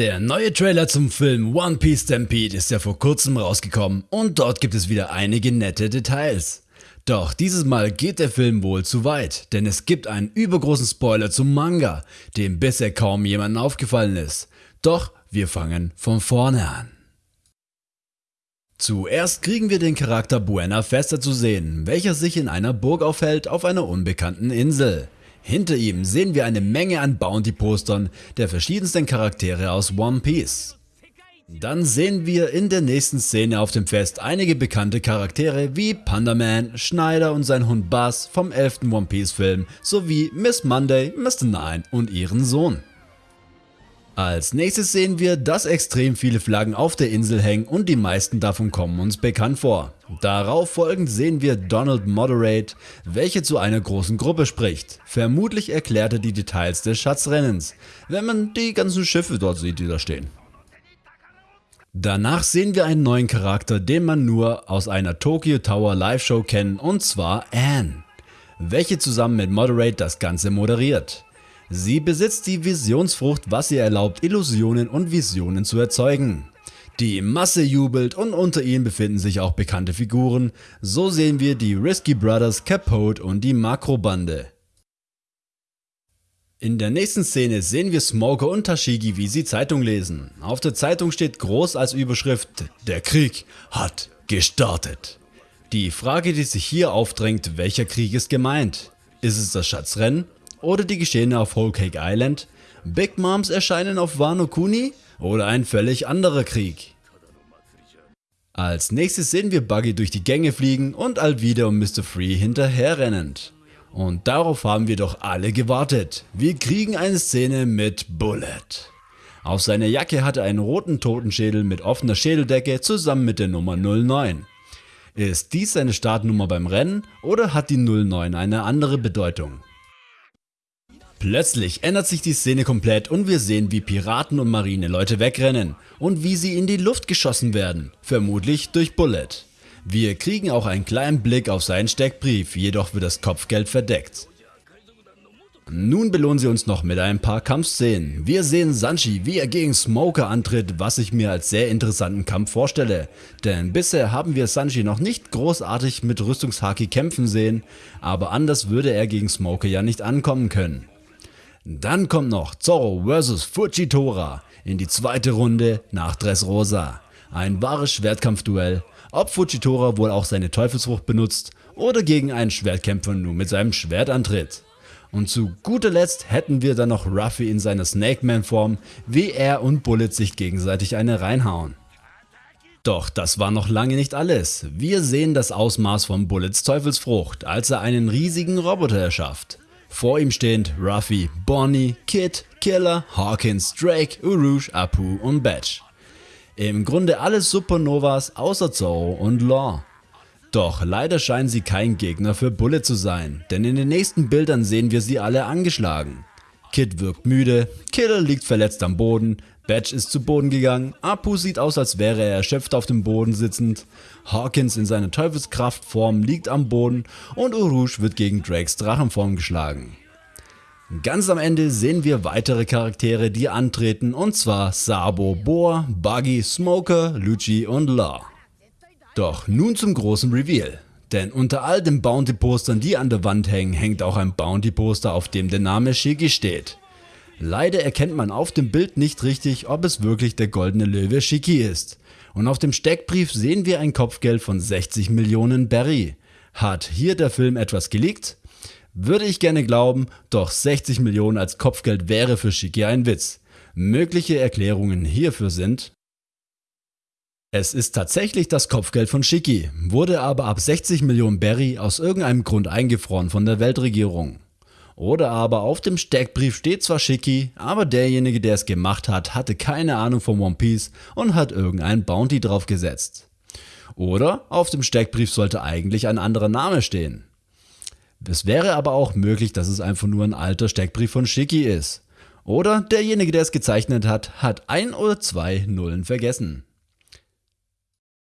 Der neue Trailer zum Film One Piece Stampede ist ja vor kurzem rausgekommen und dort gibt es wieder einige nette Details. Doch dieses Mal geht der Film wohl zu weit, denn es gibt einen übergroßen Spoiler zum Manga, dem bisher kaum jemandem aufgefallen ist. Doch wir fangen von vorne an. Zuerst kriegen wir den Charakter Buena Fester zu sehen, welcher sich in einer Burg aufhält auf einer unbekannten Insel. Hinter ihm sehen wir eine Menge an Bounty-Postern der verschiedensten Charaktere aus One Piece. Dann sehen wir in der nächsten Szene auf dem Fest einige bekannte Charaktere wie Panda Man, Schneider und sein Hund Buzz vom 11. One Piece Film sowie Miss Monday, Mr. Nine und ihren Sohn. Als nächstes sehen wir, dass extrem viele Flaggen auf der Insel hängen und die meisten davon kommen uns bekannt vor. Darauf folgend sehen wir Donald Moderate, welche zu einer großen Gruppe spricht. Vermutlich erklärt er die Details des Schatzrennens, wenn man die ganzen Schiffe dort sieht, die da stehen. Danach sehen wir einen neuen Charakter, den man nur aus einer Tokyo Tower Live Show kennt und zwar Anne, welche zusammen mit Moderate das Ganze moderiert. Sie besitzt die Visionsfrucht, was ihr erlaubt, Illusionen und Visionen zu erzeugen. Die Masse jubelt und unter ihnen befinden sich auch bekannte Figuren, so sehen wir die Risky Brothers, Capote und die Makrobande. In der nächsten Szene sehen wir Smoker und Tashigi wie sie Zeitung lesen. Auf der Zeitung steht groß als Überschrift Der Krieg hat gestartet. Die Frage die sich hier aufdrängt, welcher Krieg ist gemeint? Ist es das Schatzrennen oder die Geschehene auf Whole Cake Island, Big Moms erscheinen auf Wano Kuni oder ein völlig anderer Krieg. Als nächstes sehen wir Buggy durch die Gänge fliegen und Alvida und Mr. Free hinterherrennend. Und darauf haben wir doch alle gewartet. Wir kriegen eine Szene mit Bullet. Auf seiner Jacke hat er einen roten Totenschädel mit offener Schädeldecke zusammen mit der Nummer 09. Ist dies seine Startnummer beim Rennen oder hat die 09 eine andere Bedeutung? Plötzlich ändert sich die Szene komplett und wir sehen wie Piraten und Marineleute wegrennen und wie sie in die Luft geschossen werden, vermutlich durch Bullet. Wir kriegen auch einen kleinen Blick auf seinen Steckbrief, jedoch wird das Kopfgeld verdeckt. Nun belohnen sie uns noch mit ein paar Kampfszenen. Wir sehen Sanchi, wie er gegen Smoker antritt, was ich mir als sehr interessanten Kampf vorstelle. Denn bisher haben wir Sanchi noch nicht großartig mit Rüstungshaki kämpfen sehen, aber anders würde er gegen Smoker ja nicht ankommen können. Dann kommt noch Zorro vs Fujitora in die zweite Runde nach Dressrosa. Ein wahres Schwertkampfduell, ob Fujitora wohl auch seine Teufelsfrucht benutzt oder gegen einen Schwertkämpfer nur mit seinem Schwert antritt. Und zu guter Letzt hätten wir dann noch Ruffy in seiner Snake Man Form, wie er und Bullet sich gegenseitig eine reinhauen. Doch das war noch lange nicht alles. Wir sehen das Ausmaß von Bullets Teufelsfrucht, als er einen riesigen Roboter erschafft. Vor ihm stehend Ruffy, Bonnie, Kid, Killer, Hawkins, Drake, Urush, Apu und Batch. Im Grunde alles Supernovas außer Zorro und Law. Doch leider scheinen sie kein Gegner für Bullet zu sein, denn in den nächsten Bildern sehen wir sie alle angeschlagen. Kid wirkt müde, Killer liegt verletzt am Boden, Batch ist zu Boden gegangen, Apu sieht aus als wäre er erschöpft auf dem Boden sitzend, Hawkins in seiner Teufelskraftform liegt am Boden und Urush wird gegen Drakes Drachenform geschlagen. Ganz am Ende sehen wir weitere Charaktere die antreten und zwar Sabo, Boar, Buggy, Smoker, Lucci und Law. Doch nun zum großen Reveal. Denn unter all den Bounty-Postern, die an der Wand hängen, hängt auch ein Bounty-Poster, auf dem der Name Shiki steht. Leider erkennt man auf dem Bild nicht richtig, ob es wirklich der goldene Löwe Shiki ist. Und auf dem Steckbrief sehen wir ein Kopfgeld von 60 Millionen Berry. Hat hier der Film etwas geleakt? Würde ich gerne glauben, doch 60 Millionen als Kopfgeld wäre für Shiki ein Witz. Mögliche Erklärungen hierfür sind es ist tatsächlich das Kopfgeld von Shiki, wurde aber ab 60 Millionen Berry aus irgendeinem Grund eingefroren von der Weltregierung. Oder aber auf dem Steckbrief steht zwar Shiki, aber derjenige der es gemacht hat, hatte keine Ahnung von One Piece und hat irgendein Bounty draufgesetzt. Oder auf dem Steckbrief sollte eigentlich ein anderer Name stehen. Es wäre aber auch möglich, dass es einfach nur ein alter Steckbrief von Shiki ist. Oder derjenige der es gezeichnet hat, hat ein oder zwei Nullen vergessen.